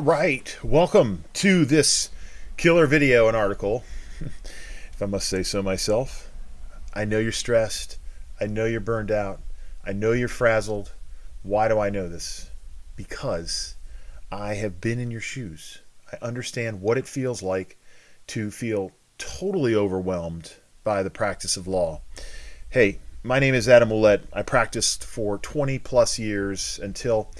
All right, welcome to this killer video and article. if I must say so myself, I know you're stressed. I know you're burned out. I know you're frazzled. Why do I know this? Because I have been in your shoes. I understand what it feels like to feel totally overwhelmed by the practice of law. Hey, my name is Adam Ouellette. I practiced for 20 plus years until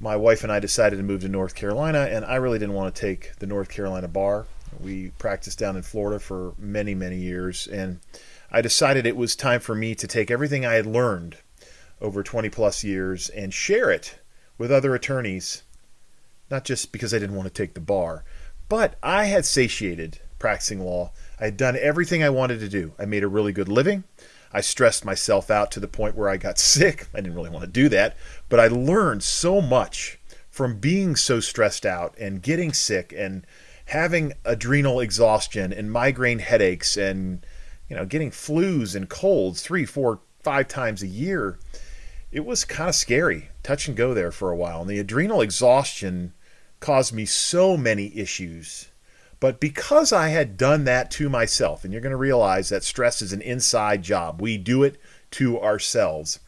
my wife and I decided to move to North Carolina, and I really didn't want to take the North Carolina bar. We practiced down in Florida for many, many years, and I decided it was time for me to take everything I had learned over 20 plus years and share it with other attorneys, not just because I didn't want to take the bar, but I had satiated practicing law. I had done everything I wanted to do. I made a really good living. I stressed myself out to the point where I got sick. I didn't really want to do that, but I learned so much from being so stressed out and getting sick and having adrenal exhaustion and migraine headaches and you know getting flus and colds three, four, five times a year. It was kind of scary, touch and go there for a while. And the adrenal exhaustion caused me so many issues but because I had done that to myself, and you're going to realize that stress is an inside job, we do it to ourselves.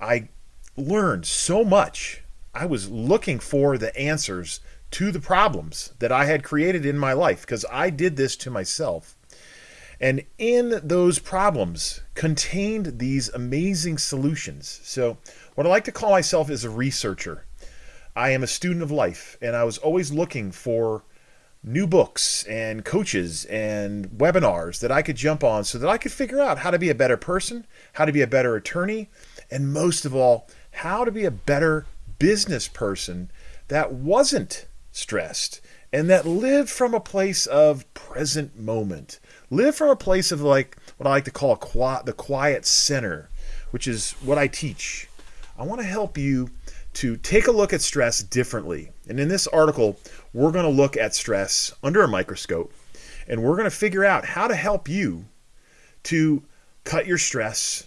I learned so much. I was looking for the answers to the problems that I had created in my life because I did this to myself. And in those problems contained these amazing solutions. So, what I like to call myself is a researcher. I am a student of life, and I was always looking for new books and coaches and webinars that I could jump on so that I could figure out how to be a better person, how to be a better attorney, and most of all, how to be a better business person that wasn't stressed and that lived from a place of present moment. Live from a place of like what I like to call the quiet center, which is what I teach. I want to help you to take a look at stress differently. And in this article, we're going to look at stress under a microscope and we're going to figure out how to help you to cut your stress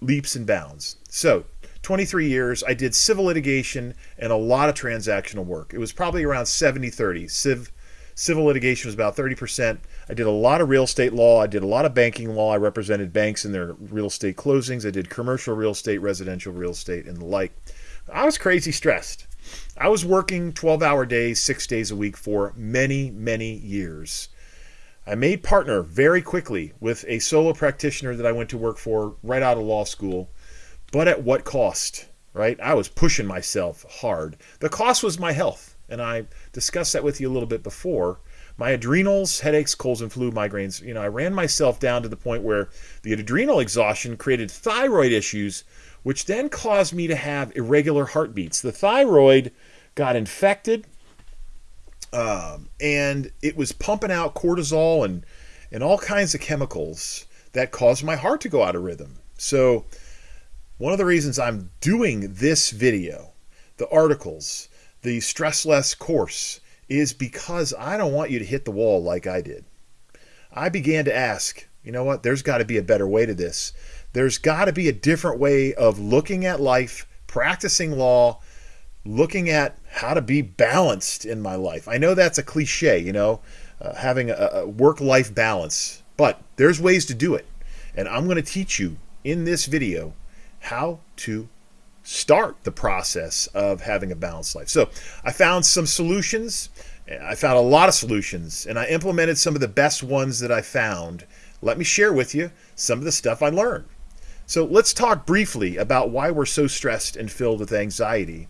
leaps and bounds. So, 23 years, I did civil litigation and a lot of transactional work. It was probably around 70 30. Civ, civil litigation was about 30%. I did a lot of real estate law. I did a lot of banking law. I represented banks in their real estate closings. I did commercial real estate, residential real estate, and the like. I was crazy stressed. I was working 12 hour days, six days a week for many, many years. I made partner very quickly with a solo practitioner that I went to work for right out of law school, but at what cost, right? I was pushing myself hard. The cost was my health, and I discussed that with you a little bit before. My adrenals, headaches, colds, and flu, migraines, you know, I ran myself down to the point where the adrenal exhaustion created thyroid issues which then caused me to have irregular heartbeats. The thyroid got infected, um, and it was pumping out cortisol and and all kinds of chemicals that caused my heart to go out of rhythm. So, one of the reasons I'm doing this video, the articles, the stress less course, is because I don't want you to hit the wall like I did. I began to ask, you know what, there's got to be a better way to this. There's got to be a different way of looking at life, practicing law, looking at how to be balanced in my life. I know that's a cliche, you know, uh, having a, a work life balance, but there's ways to do it. And I'm going to teach you in this video how to start the process of having a balanced life. So I found some solutions. I found a lot of solutions and I implemented some of the best ones that I found. Let me share with you some of the stuff I learned. So let's talk briefly about why we're so stressed and filled with anxiety.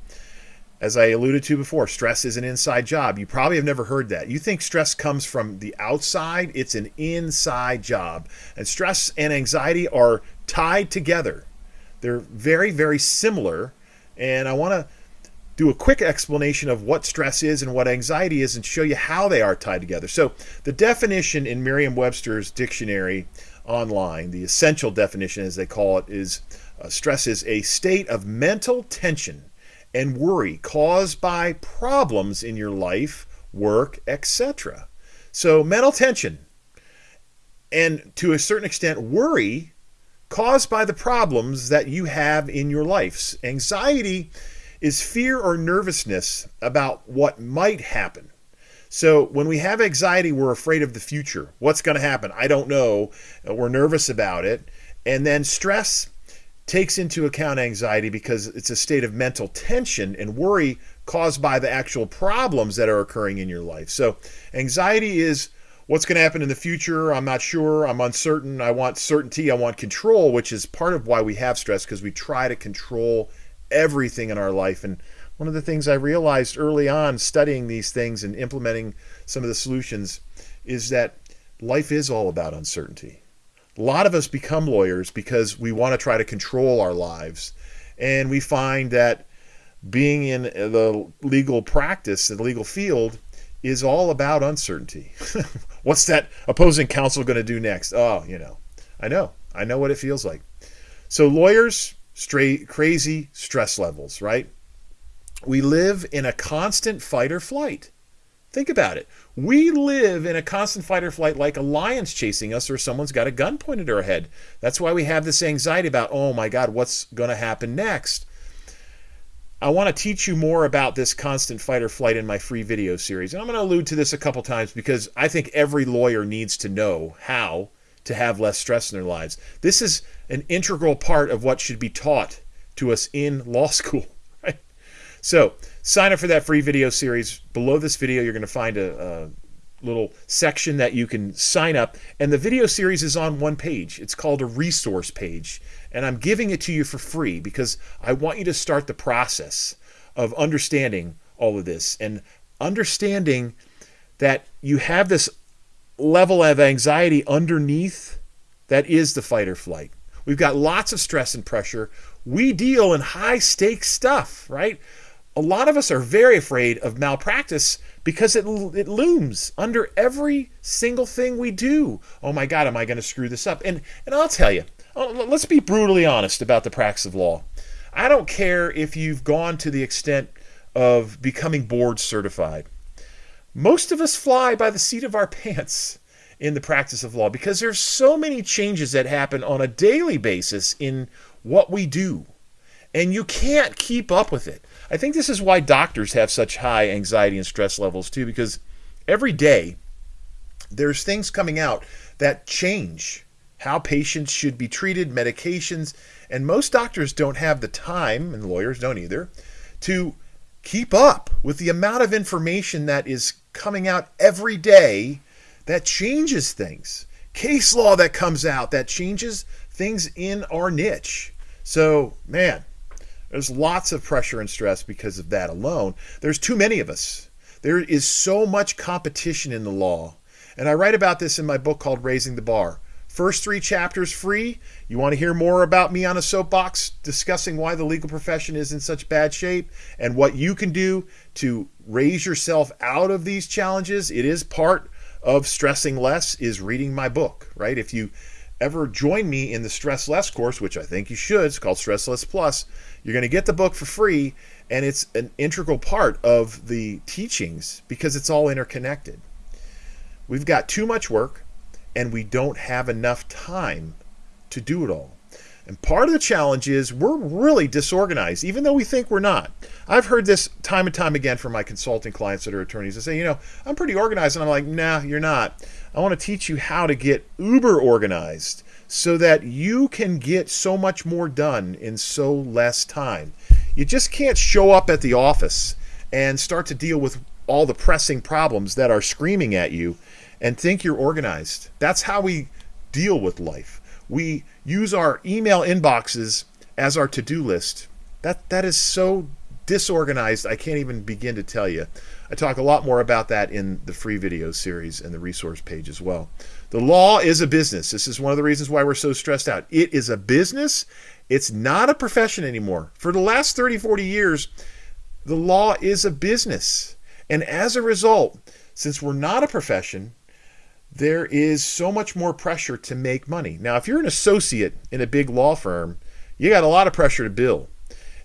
As I alluded to before, stress is an inside job. You probably have never heard that. You think stress comes from the outside, it's an inside job. And stress and anxiety are tied together. They're very, very similar. And I want to do a quick explanation of what stress is and what anxiety is and show you how they are tied together. So, the definition in Merriam Webster's dictionary online. The essential definition, as they call it, is uh, stress is a state of mental tension and worry caused by problems in your life, work, etc. So, mental tension and to a certain extent, worry caused by the problems that you have in your life. Anxiety is fear or nervousness about what might happen. So when we have anxiety, we're afraid of the future. What's going to happen? I don't know. We're nervous about it. And then stress takes into account anxiety because it's a state of mental tension and worry caused by the actual problems that are occurring in your life. So anxiety is what's going to happen in the future. I'm not sure. I'm uncertain. I want certainty. I want control, which is part of why we have stress because we try to control everything in our life. And one of the things I realized early on studying these things and implementing some of the solutions is that life is all about uncertainty. A lot of us become lawyers because we want to try to control our lives. And we find that being in the legal practice, the legal field, is all about uncertainty. What's that opposing counsel going to do next? Oh, you know, I know. I know what it feels like. So, lawyers, straight, crazy stress levels, right? We live in a constant fight or flight. Think about it. We live in a constant fight or flight like a lion's chasing us or someone's got a gun pointed at our head. That's why we have this anxiety about, oh my God, what's going to happen next? I want to teach you more about this constant fight or flight in my free video series. And I'm going to allude to this a couple times because I think every lawyer needs to know how to have less stress in their lives. This is an integral part of what should be taught to us in law school. So sign up for that free video series. Below this video, you're going to find a, a little section that you can sign up. And the video series is on one page. It's called a resource page. And I'm giving it to you for free because I want you to start the process of understanding all of this and understanding that you have this level of anxiety underneath that is the fight or flight. We've got lots of stress and pressure. We deal in high stakes stuff, right? a lot of us are very afraid of malpractice because it, it looms under every single thing we do. Oh my God, am I going to screw this up? And, and I'll tell you, oh, let's be brutally honest about the practice of law. I don't care if you've gone to the extent of becoming board certified. Most of us fly by the seat of our pants in the practice of law because there's so many changes that happen on a daily basis in what we do. And you can't keep up with it. I think this is why doctors have such high anxiety and stress levels too, because every day there's things coming out that change how patients should be treated, medications, and most doctors don't have the time, and lawyers don't either, to keep up with the amount of information that is coming out every day that changes things. Case law that comes out that changes things in our niche. So, man, there's lots of pressure and stress because of that alone. There's too many of us. There is so much competition in the law. And I write about this in my book called Raising the Bar. First three chapters free. You want to hear more about me on a soapbox discussing why the legal profession is in such bad shape and what you can do to raise yourself out of these challenges? It is part of stressing less is reading my book, right? If you ever join me in the Stress Less course, which I think you should, it's called Stress Less Plus, you're going to get the book for free, and it's an integral part of the teachings because it's all interconnected. We've got too much work, and we don't have enough time to do it all. And part of the challenge is we're really disorganized, even though we think we're not. I've heard this time and time again from my consulting clients that are attorneys. They say, you know, I'm pretty organized. And I'm like, nah, you're not. I want to teach you how to get uber organized so that you can get so much more done in so less time. You just can't show up at the office and start to deal with all the pressing problems that are screaming at you and think you're organized. That's how we deal with life we use our email inboxes as our to-do list. That that is so disorganized. I can't even begin to tell you. I talk a lot more about that in the free video series and the resource page as well. The law is a business. This is one of the reasons why we're so stressed out. It is a business. It's not a profession anymore. For the last 30, 40 years, the law is a business. And as a result, since we're not a profession, there is so much more pressure to make money. Now, if you're an associate in a big law firm, you got a lot of pressure to bill.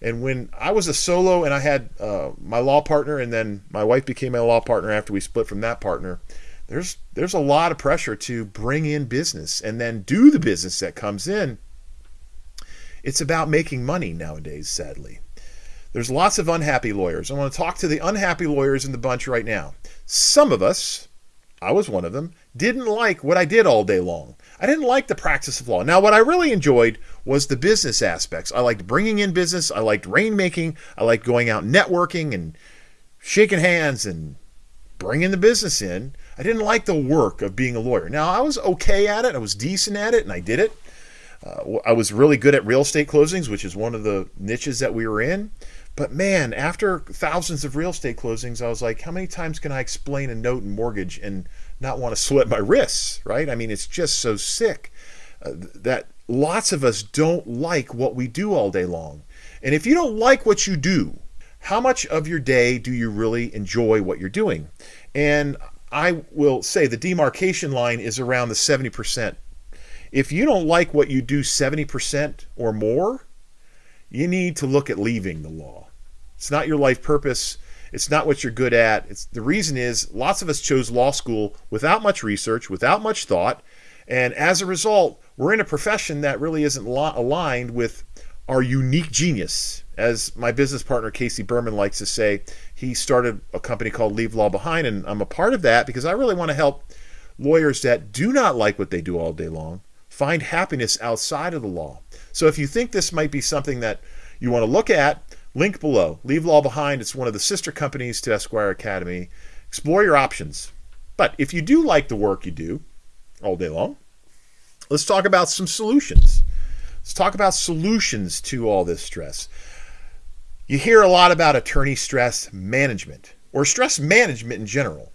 And when I was a solo and I had uh, my law partner, and then my wife became my law partner after we split from that partner, there's there's a lot of pressure to bring in business and then do the business that comes in. It's about making money nowadays, sadly. There's lots of unhappy lawyers. I want to talk to the unhappy lawyers in the bunch right now. Some of us, I was one of them, didn't like what I did all day long. I didn't like the practice of law. Now, what I really enjoyed was the business aspects. I liked bringing in business. I liked rainmaking. I liked going out networking and shaking hands and bringing the business in. I didn't like the work of being a lawyer. Now, I was okay at it. I was decent at it, and I did it. Uh, I was really good at real estate closings, which is one of the niches that we were in. But man, after thousands of real estate closings, I was like, how many times can I explain a note and mortgage and not want to sweat my wrists, right? I mean, it's just so sick uh, that lots of us don't like what we do all day long. And if you don't like what you do, how much of your day do you really enjoy what you're doing? And I will say the demarcation line is around the 70%. If you don't like what you do 70% or more, you need to look at leaving the law. It's not your life purpose. It's not what you're good at. It's the reason is lots of us chose law school without much research, without much thought, and as a result, we're in a profession that really isn't aligned with our unique genius. As my business partner Casey Berman likes to say, he started a company called Leave Law Behind, and I'm a part of that because I really want to help lawyers that do not like what they do all day long find happiness outside of the law. So if you think this might be something that you want to look at, Link below. Leave Law Behind. It's one of the sister companies to Esquire Academy. Explore your options. But if you do like the work you do all day long, let's talk about some solutions. Let's talk about solutions to all this stress. You hear a lot about attorney stress management or stress management in general.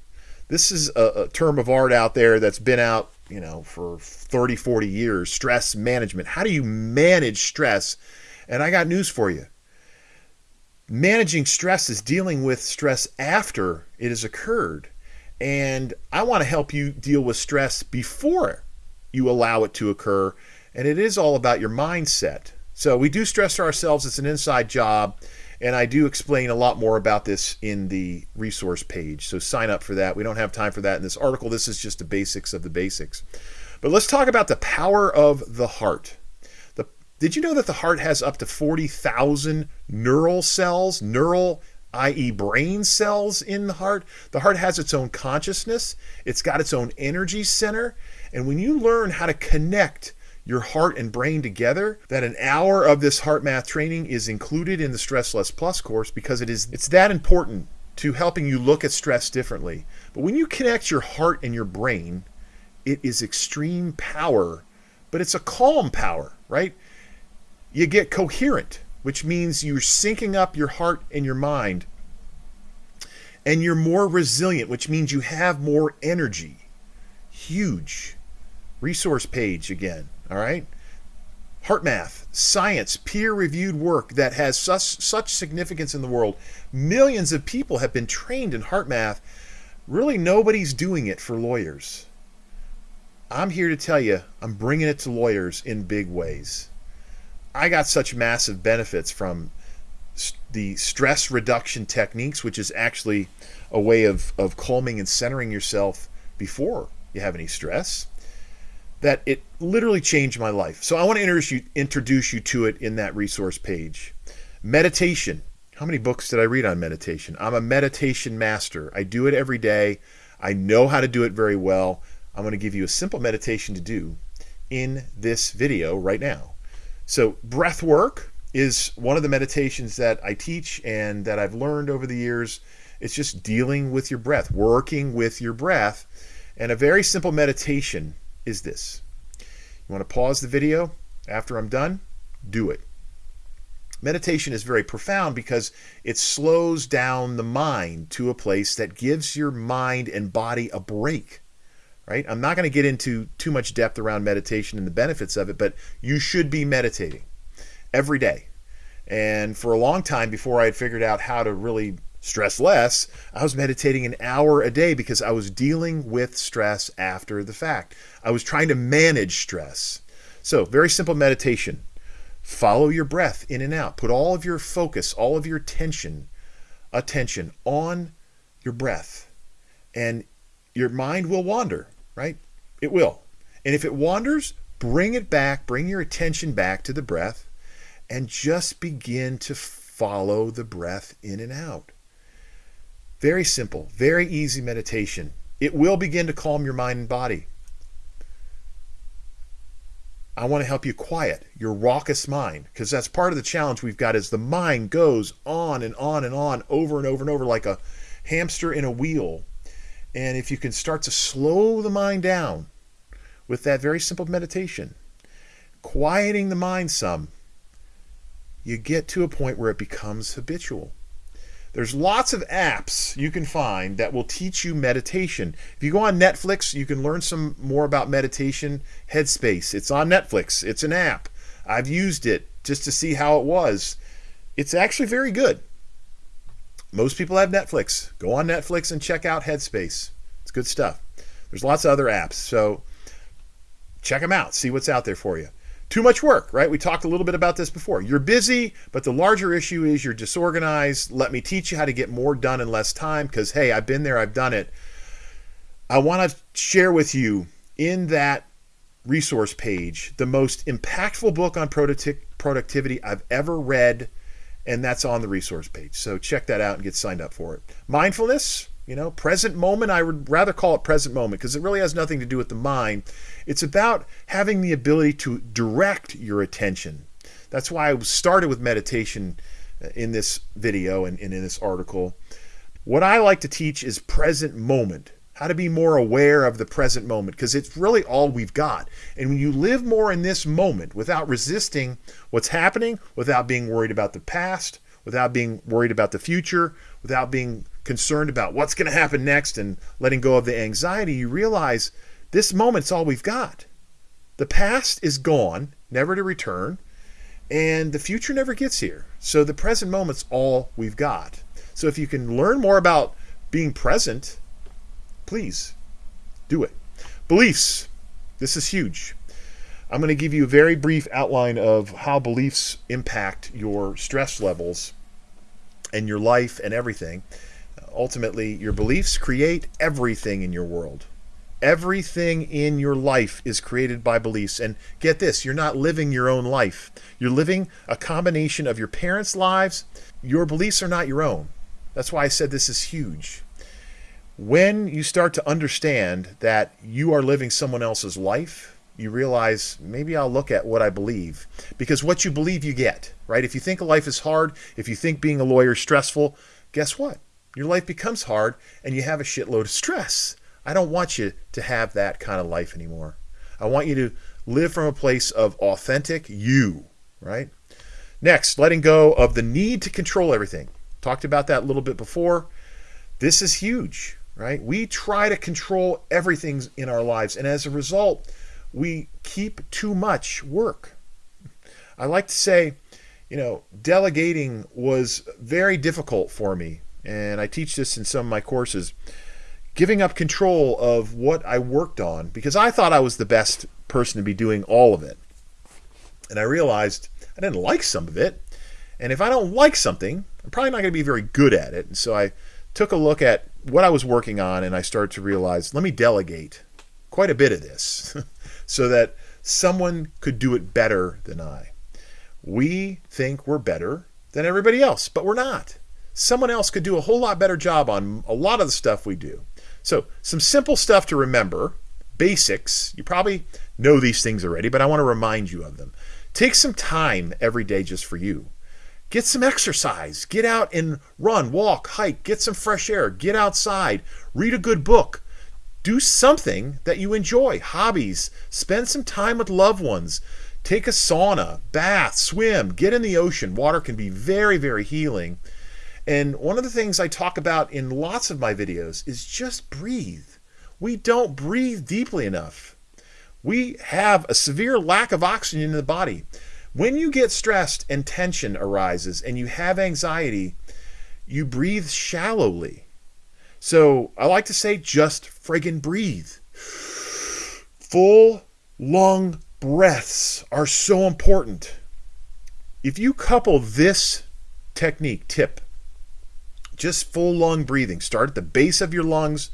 This is a, a term of art out there that's been out, you know, for 30, 40 years. Stress management. How do you manage stress? And I got news for you managing stress is dealing with stress after it has occurred. And I want to help you deal with stress before you allow it to occur. And it is all about your mindset. So we do stress ourselves, it's an inside job. And I do explain a lot more about this in the resource page. So sign up for that. We don't have time for that in this article. This is just the basics of the basics. But let's talk about the power of the heart. Did you know that the heart has up to 40,000 neural cells, neural, i.e., brain cells in the heart? The heart has its own consciousness, it's got its own energy center. And when you learn how to connect your heart and brain together, that an hour of this HeartMath training is included in the Stress Less Plus course because it is it's that important to helping you look at stress differently. But when you connect your heart and your brain, it is extreme power, but it's a calm power, right? You get coherent, which means you're syncing up your heart and your mind. And you're more resilient, which means you have more energy. Huge. Resource page again, all right? HeartMath, science, peer reviewed work that has such, such significance in the world. Millions of people have been trained in HeartMath. Really, nobody's doing it for lawyers. I'm here to tell you, I'm bringing it to lawyers in big ways. I got such massive benefits from the stress reduction techniques, which is actually a way of, of calming and centering yourself before you have any stress, that it literally changed my life. So I want to introduce you, introduce you to it in that resource page. Meditation. How many books did I read on meditation? I'm a meditation master. I do it every day. I know how to do it very well. I'm going to give you a simple meditation to do in this video right now. So, breath work is one of the meditations that I teach and that I've learned over the years. It's just dealing with your breath, working with your breath. And a very simple meditation is this. You want to pause the video after I'm done? Do it. Meditation is very profound because it slows down the mind to a place that gives your mind and body a break right? I'm not going to get into too much depth around meditation and the benefits of it, but you should be meditating every day. And for a long time before I had figured out how to really stress less, I was meditating an hour a day because I was dealing with stress after the fact. I was trying to manage stress. So, very simple meditation. Follow your breath in and out. Put all of your focus, all of your attention, attention on your breath. And your mind will wander right? It will. And if it wanders, bring it back, bring your attention back to the breath, and just begin to follow the breath in and out. Very simple, very easy meditation. It will begin to calm your mind and body. I want to help you quiet your raucous mind because that's part of the challenge we've got is the mind goes on and on and on over and over and over like a hamster in a wheel. And if you can start to slow the mind down with that very simple meditation, quieting the mind some, you get to a point where it becomes habitual. There's lots of apps you can find that will teach you meditation. If you go on Netflix, you can learn some more about meditation. Headspace, it's on Netflix. It's an app. I've used it just to see how it was. It's actually very good. Most people have Netflix. Go on Netflix and check out Headspace. It's good stuff. There's lots of other apps. So check them out. See what's out there for you too much work, right? We talked a little bit about this before. You're busy, but the larger issue is you're disorganized. Let me teach you how to get more done in less time because, hey, I've been there, I've done it. I want to share with you in that resource page the most impactful book on productivity I've ever read, and that's on the resource page. So check that out and get signed up for it. Mindfulness, you know, present moment, I would rather call it present moment because it really has nothing to do with the mind. It's about having the ability to direct your attention. That's why I started with meditation uh, in this video and, in this article. What I like to teach is present moment, how to be more aware of the present moment because it's really all we've got. And when you live more in this moment without resisting what's happening, without being worried about the past, without being worried about the future, without being concerned about what's going to happen next and letting go of the anxiety, you realize this moment's all we've got. The past is gone, never to return, and the future never gets here. So the present moment's all we've got. So if you can learn more about being present, please do it. Beliefs. This is huge. I'm going to give you a very brief outline of how beliefs impact your stress levels and your life and everything ultimately, your beliefs create everything in your world. Everything in your life is created by beliefs. And get this, you're not living your own life. You're living a combination of your parents' lives. Your beliefs are not your own. That's why I said this is huge. When you start to understand that you are living someone else's life, you realize maybe I'll look at what I believe. Because what you believe, you get, right? If you think life is hard, if you think being a lawyer is stressful, guess what? your life becomes hard and you have a shitload of stress. I don't want you to have that kind of life anymore. I want you to live from a place of authentic you, right? Next, letting go of the need to control everything. Talked about that a little bit before. This is huge, right? We try to control everything in our lives, and as a result, we keep too much work. I like to say, you know, delegating was very difficult for me and I teach this in some of my courses, giving up control of what I worked on because I thought I was the best person to be doing all of it. And I realized I didn't like some of it. And if I don't like something, I'm probably not going to be very good at it. And so I took a look at what I was working on and I started to realize let me delegate quite a bit of this so that someone could do it better than I. We think we're better than everybody else, but we're not someone else could do a whole lot better job on a lot of the stuff we do. So, some simple stuff to remember, basics. You probably know these things already, but I want to remind you of them. Take some time every day just for you. Get some exercise. Get out and run, walk, hike, get some fresh air, get outside, read a good book. Do something that you enjoy, hobbies. Spend some time with loved ones. Take a sauna, bath, swim, get in the ocean. Water can be very, very healing. And one of the things I talk about in lots of my videos is just breathe. We don't breathe deeply enough. We have a severe lack of oxygen in the body. When you get stressed and tension arises and you have anxiety, you breathe shallowly. So I like to say just friggin' breathe. Full lung breaths are so important. If you couple this technique, tip, just full lung breathing. Start at the base of your lungs.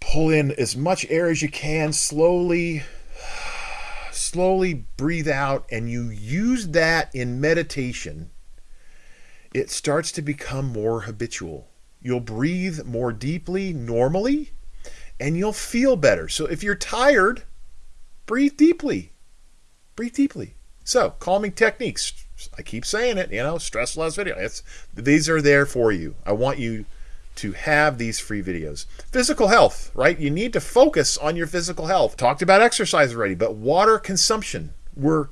Pull in as much air as you can slowly. Slowly breathe out, and you use that in meditation it starts to become more habitual. You'll breathe more deeply normally and you'll feel better. So if you're tired, breathe deeply. Breathe deeply. So, calming techniques. I keep saying it, you know, stress less video. It's, these are there for you. I want you to have these free videos. Physical health, right? You need to focus on your physical health. Talked about exercise already, but water consumption. We're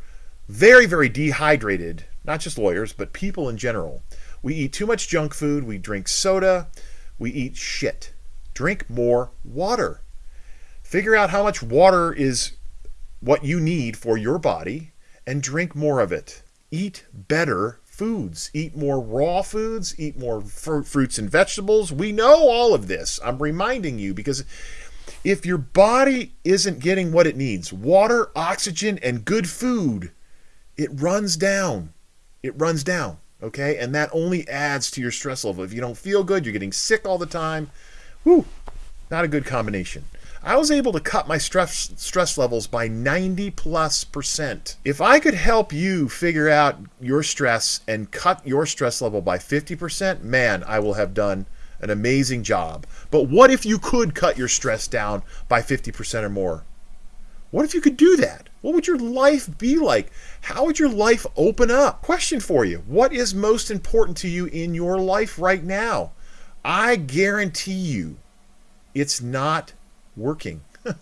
very, very dehydrated, not just lawyers, but people in general. We eat too much junk food, we drink soda, we eat shit. Drink more water. Figure out how much water is what you need for your body and drink more of it. Eat better foods. Eat more raw foods, eat more fr- fruits and vegetables. We know all of this. I'm reminding you because if your body isn't getting what it needs water, oxygen, and good food it runs down. It runs down. Okay. And that only adds to your stress level. If you don't feel good, you're getting sick all the time. Whew, not a good combination. I was able to cut my stress stress levels by 90 plus percent. If I could help you figure out your stress and cut your stress level by 50%, man, I will have done an amazing job. But what if you could cut your stress down by 50% or more? What if you could do that? What would your life be like? How would your life open up? Question for you What is most important to you in your life right now? I guarantee you it's not working. uh,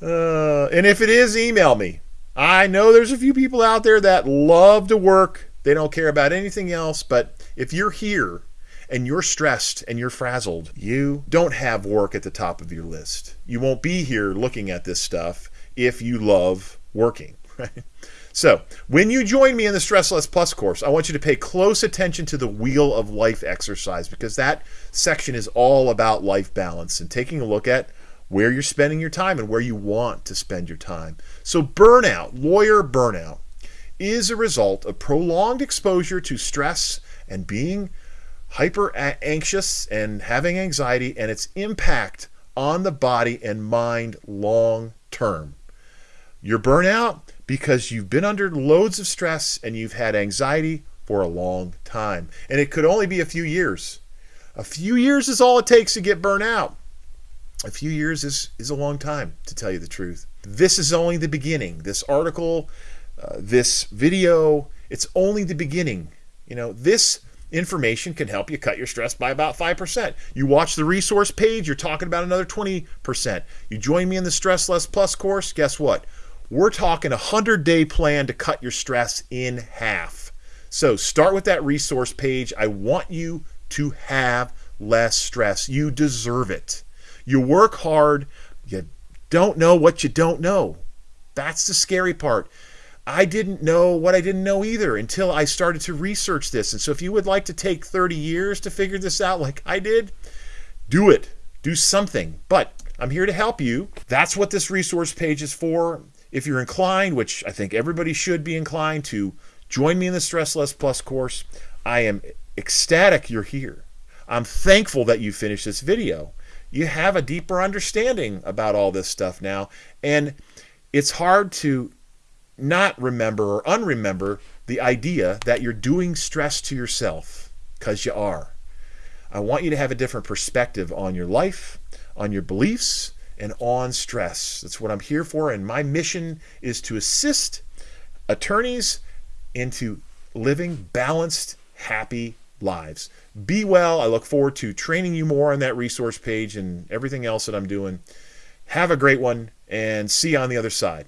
and if it is, email me. I know there's a few people out there that love to work, they don't care about anything else. But if you're here and you're stressed and you're frazzled, you don't have work at the top of your list. You won't be here looking at this stuff if you love working, So, when you join me in the Stress Less Plus course, I want you to pay close attention to the Wheel of Life exercise because that section is all about life balance and taking a look at where you're spending your time and where you want to spend your time. So, burnout, lawyer burnout, is a result of prolonged exposure to stress and being hyper anxious and having anxiety and its impact on the body and mind long term. You're burnout because you've been under loads of stress and you've had anxiety for a long time. And it could only be a few years. A few years is all it takes to get burnt out. A few years is, is a long time, to tell you the truth. This is only the beginning. This article, uh, this video, it's only the beginning. You know, this information can help you cut your stress by about 5%. You watch the resource page, you're talking about another 20%. You join me in the Stress Less Plus course, guess what? We're talking a 100 day plan to cut your stress in half. So start with that resource page. I want you to have less stress. You deserve it. You work hard, you don't know what you don't know. That's the scary part. I didn't know what I didn't know either until I started to research this. And so, if you would like to take 30 years to figure this out like I did, do it. Do something. But I'm here to help you. That's what this resource page is for. If you're inclined, which I think everybody should be inclined to join me in the Stress Less Plus course, I am ecstatic you're here. I'm thankful that you finished this video. You have a deeper understanding about all this stuff now, and it's hard to not remember or unremember the idea that you're doing stress to yourself because you are. I want you to have a different perspective on your life, on your beliefs, and on stress. That's what I'm here for. And my mission is to assist attorneys into living balanced, happy lives. Be well. I look forward to training you more on that resource page and everything else that I'm doing. Have a great one and see you on the other side.